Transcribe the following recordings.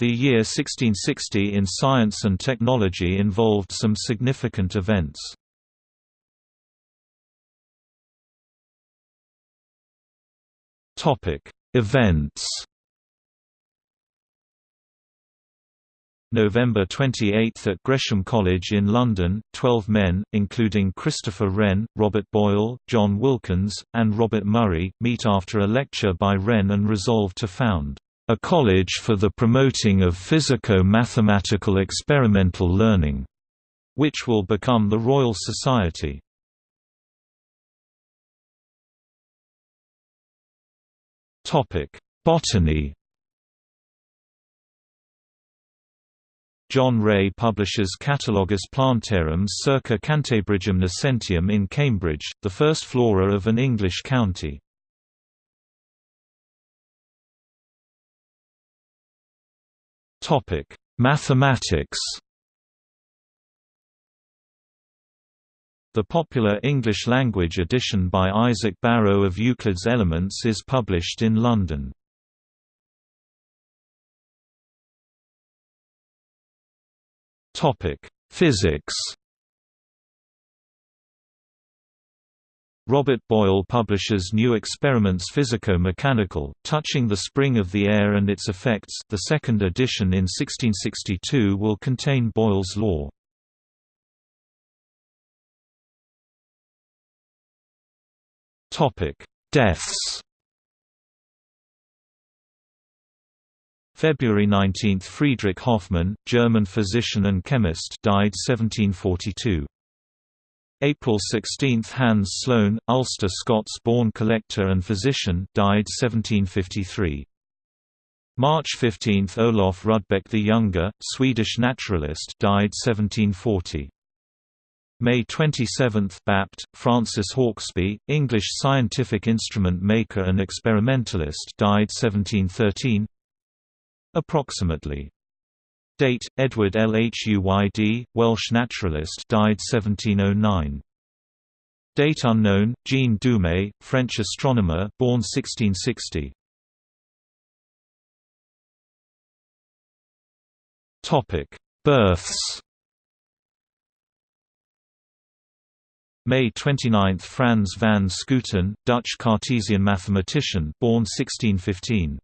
The year 1660 in science and technology involved some significant events. Events November 28 at Gresham College in London, 12 men, including Christopher Wren, Robert Boyle, John Wilkins, and Robert Murray, meet after a lecture by Wren and resolve to found a college for the promoting of physico-mathematical experimental learning, which will become the Royal Society. Botany John Ray publishes Catalogus Plantarum circa Cantabrigium nascentium in Cambridge, the first flora of an English county. Mathematics The popular English-language edition by Isaac Barrow of Euclid's Elements is published in London. Topic: Physics. Robert Boyle publishes New Experiments Physico-Mechanical, touching the spring of the air and its effects the second edition in 1662 will contain Boyle's law. Deaths February 19 – Friedrich Hoffmann, German physician and chemist died 1742. April 16 – Hans Sloane, Ulster Scots-born collector and physician died 1753. March 15 – Olof Rudbeck the Younger, Swedish naturalist died 1740. May 27 – Bapt, Francis Hauksbee, English scientific instrument maker and experimentalist died 1713 Approximately. Date: Edward Lhuyd, Welsh naturalist, died 1709. Date unknown. Jean Dumais, French astronomer, born 1660. Topic: Births. May 29 – Frans van Schooten, Dutch Cartesian mathematician born 1615.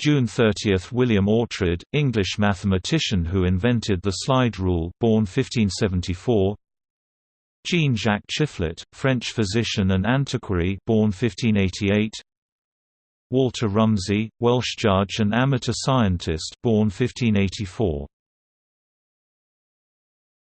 June 30 – William Oughtred, English mathematician who invented the slide rule born 1574 Jean-Jacques Chiflet, French physician and antiquary born 1588 Walter Rumsey, Welsh judge and amateur scientist born 1584